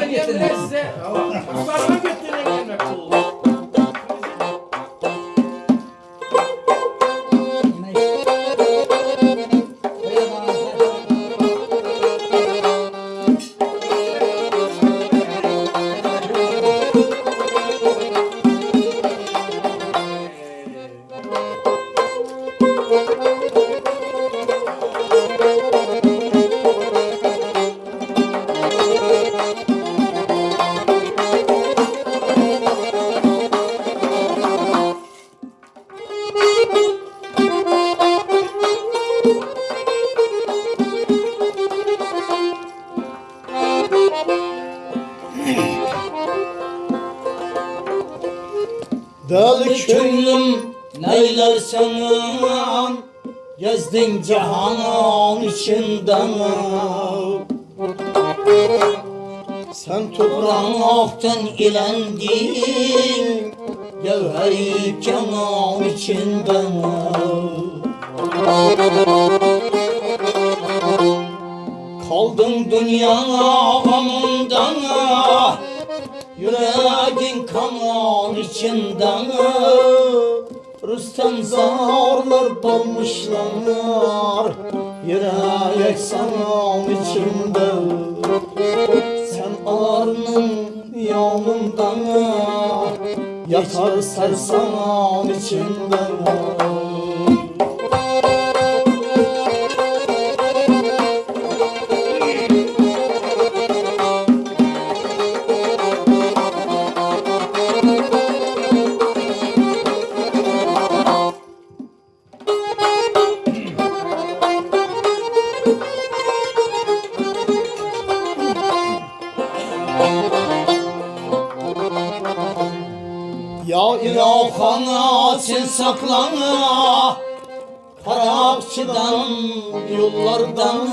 Andiamo adesso. Gezdin cihanın içinden Sen topraktan ilendin Gevheri kenan içinden Kaldın dünya gamından Yüreğin kan içinden Rüstem zarlar dolmuşlar Yürek sana içinde Sen ağrının yanından Yatar sersan içinde Ya saklana Parakçıdan yollardan.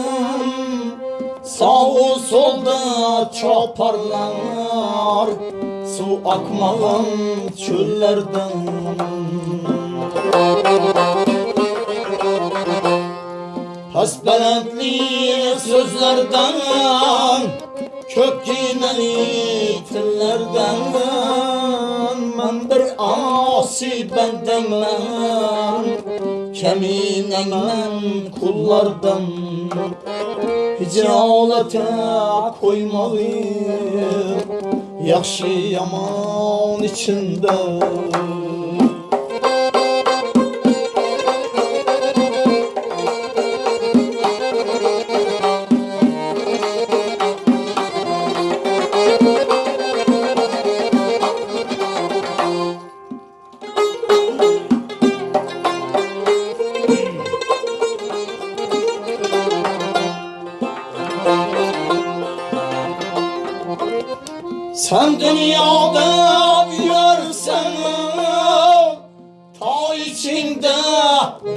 Sağ solda çoparlar Su akmağın çöllerden. Hasbelentli sözlerden Kök yineli tillerden Ben bir asi bendenmen Keminen men kullardan. Hicalete koymalı Yaxşı yaman içinde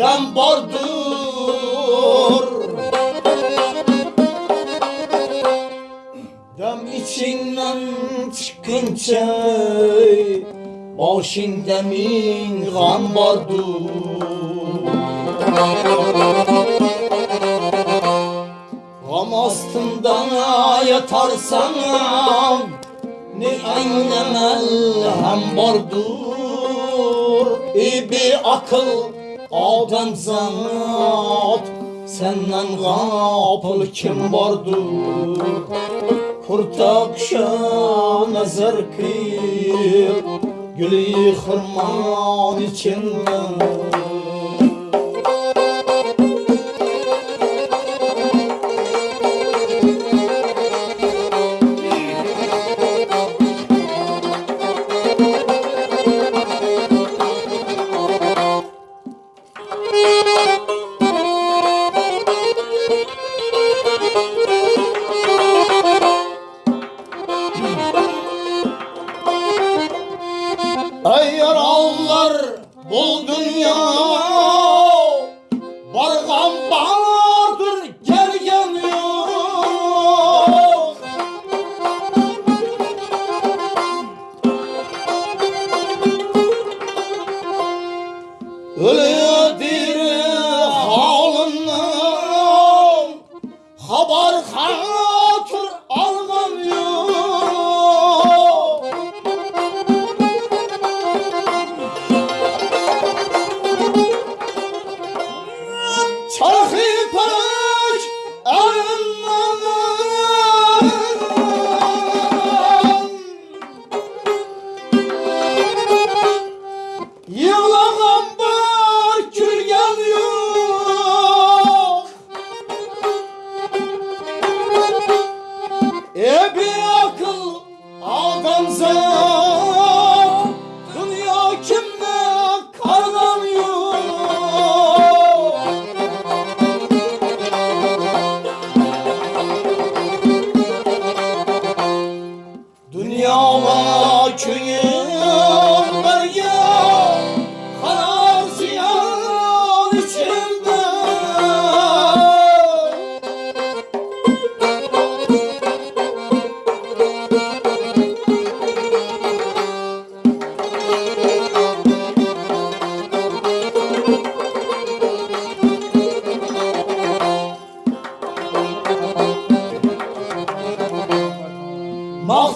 ben vardır. Dem içinden çıkınca Başında min gam vardır. Gam astından yatarsan Ne eylemel hem vardır. İyi bir akıl adam zat Senden gafıl kim vardır? Kurta kuşa nazar kıyıp Gülü hırman içinden Ey yaralılar bu dünya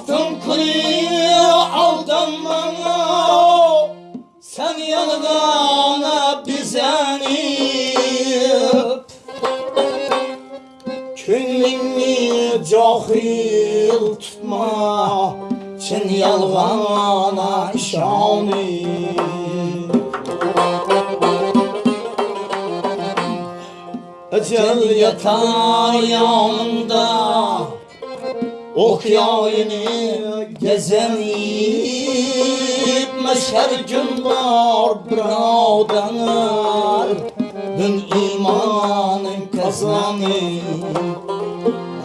Baktım kıyı aldanma Sen yanına bizenip Könlünü cahil tutma. Çin yalgana şanip Ecel yatar yanında Okyayını gezenip Meşher günler bradanır Dün imanın kazanıp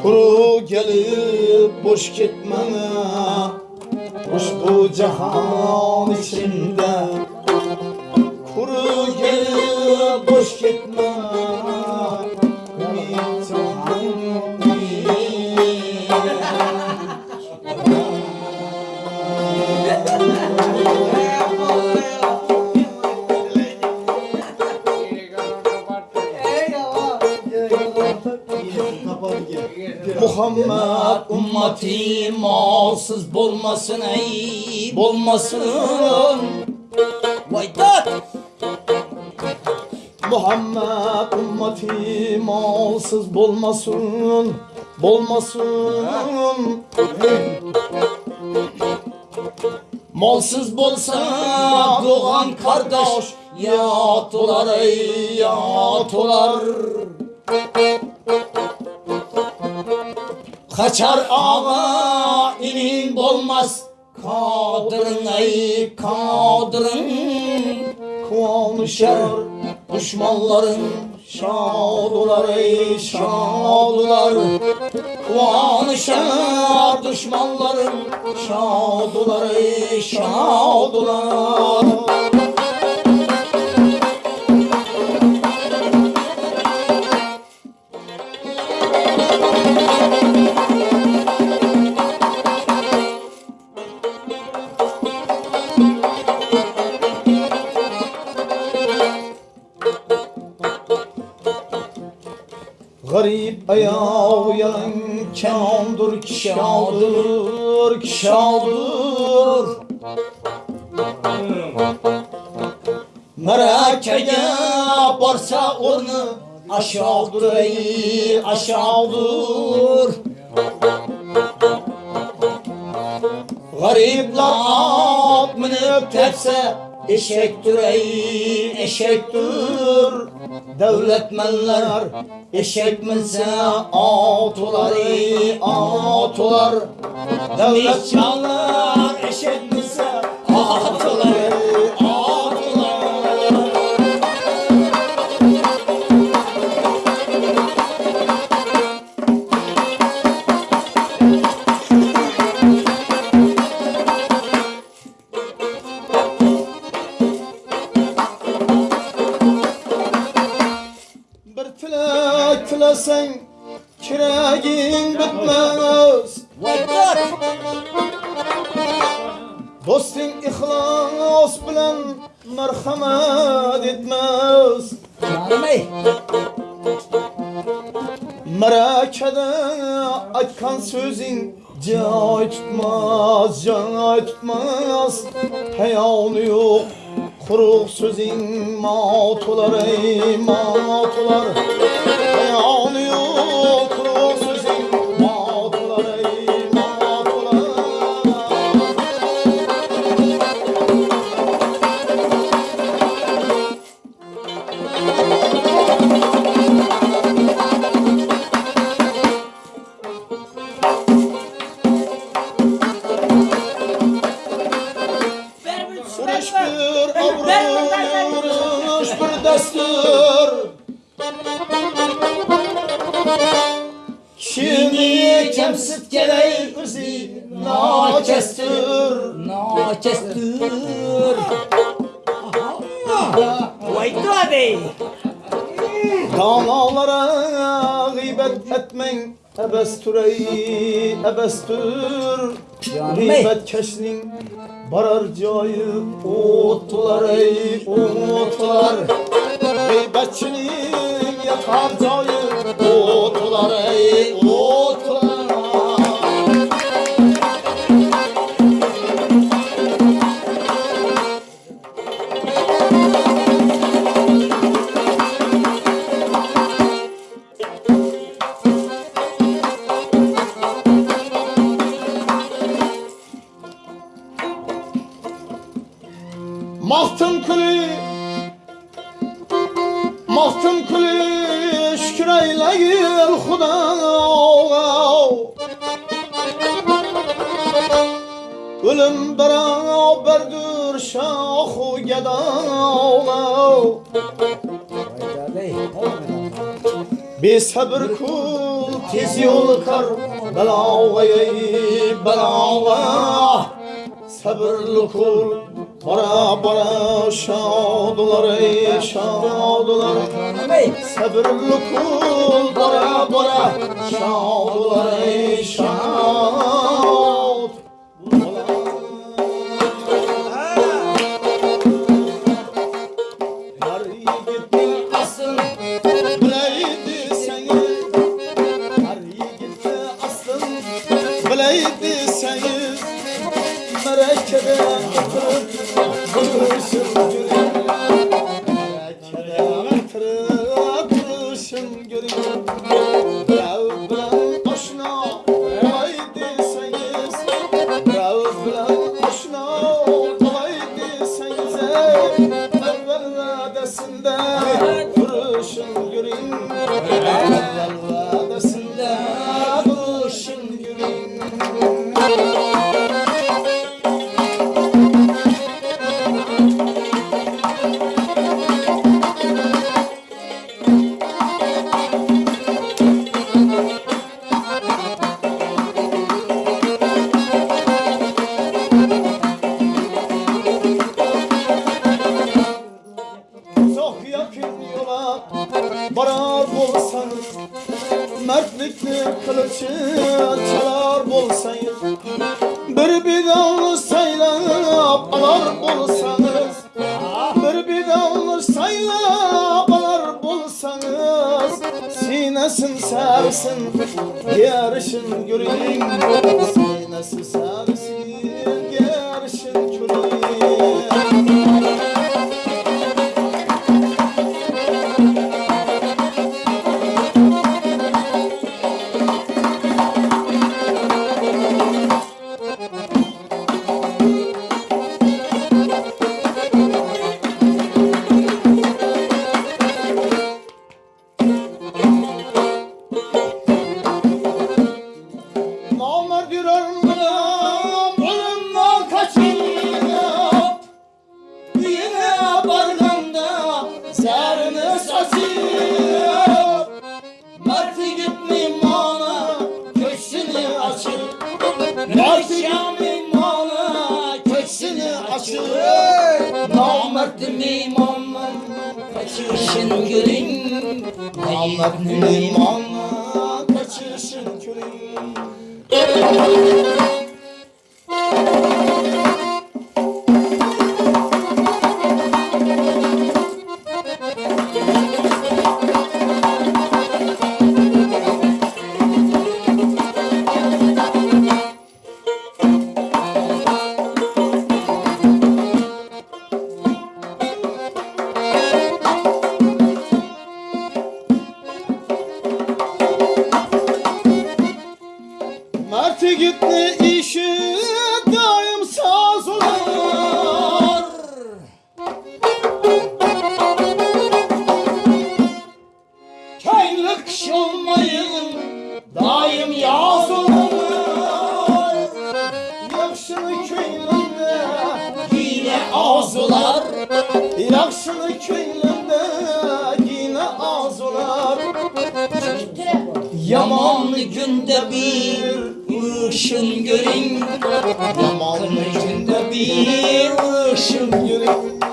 Kuru gelip boş gitmene Boş bu cihan içinde Kuru gelip boş gitme Muhammed ümmeti malsız bulmasın ey bulmasın Vay tat! Muhammed ümmeti malsız bulmasın bulmasın Malsız bolsa doğan kardeş Yatular ey yatular Kaçar ağa inin bolmaz. Kadırın ey kadırın Konuşar düşmanların Şadular ey şadular. Konuşar düşmanların Şadular ey şadular ayağı yalan kandır kişadır kişadır Merakeye varsa onu aşağıdır aşağıdır. Garipler at minip tepse eşektir ey eşektir Devletmenler eşek minse atular atular Devletmenler eşek minse atular tilesen kiregin bitmez. Dostin ihlas bilen merhamet etmez. Ey. Merakede aytkan sözün Cay tutmaz, cay tutmaz Heyanı yok Kuruk sözün matular ey Kimi kemsit geley ırzi nakestir kestir. Vaydı hadi. Danalara gıybet etmen ebestürey ebestür. Gıybet keşnin barar cayı otlar ey otlar Gıybetçinin yatar cayı otlar ey otlar Mahtım şahu geda Bir sabır kul tez yol kar Belağayı belağa Sabırlı kul Bara bara şadular ey şadular Sabırlı kul bara bara şadular ey şad Bir bir dallı saylap alar bolsanız Bir bir dallı saylap alar bolsanız Sinesin sersin yarışın göreyim Sinesi sersin kaçışın görün. Namerd limanla kaçışın körün Gitti gitti. Günde bir ışın görün. Yaman günde bir bir ışın Yürek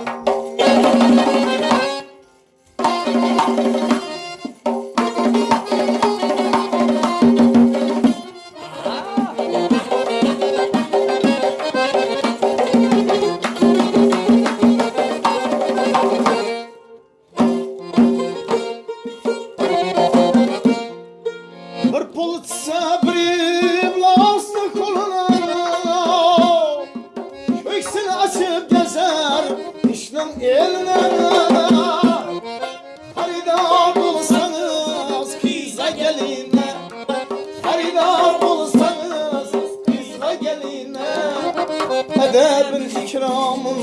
Edebin ikramın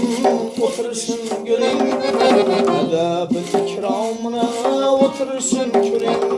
oturuşun görün Edebin ikramına oturuşun görün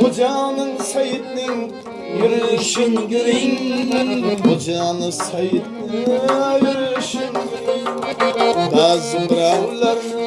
Hocanın Seyit'nin yürüyüşün görün Hocanın Seyit'nin yürüyüşün görün Bazı birovlarni